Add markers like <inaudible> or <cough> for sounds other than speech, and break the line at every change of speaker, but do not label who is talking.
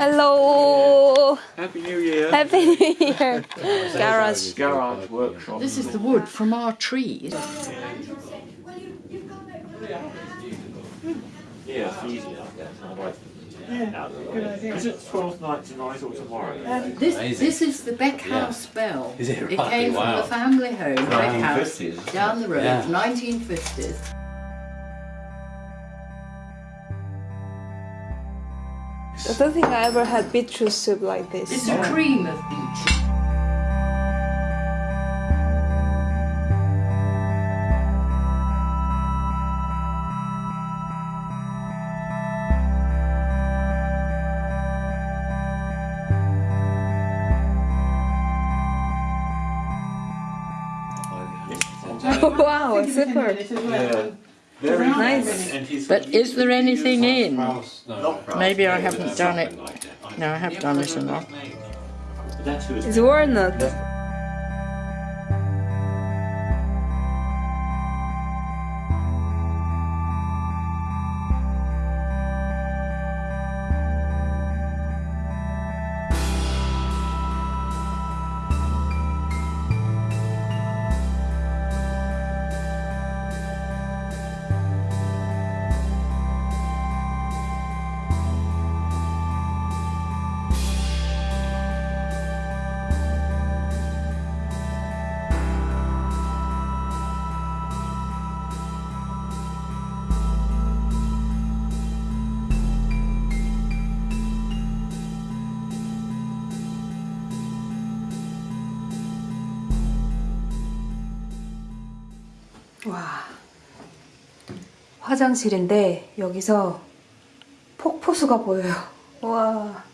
Hello.
Happy New Year.
Happy New Year. <laughs> Garage.
Garage workshop.
This is the wood from our trees.
Yeah, it's easy like that. It's not like- Is it 12th night tonight or tomorrow?
Um, this, this is the Beck House bell.
Is it
It
right?
came from
Wow.
the family home, Beck House,
1950s.
down the road,
Yeah.
1950s.
I don't think I ever had beetroot soup like this.
It's
this.
a oh. cream of beetroot.
Oh, <laughs> wow, super.
Yeah. Very
Nice.
And
But is there anything in?
not
Maybe I haven't done it. No, I have done it enough.
That's who
It's walnut. 와. 화장실인데 여기서 폭포수가 보여요. 와.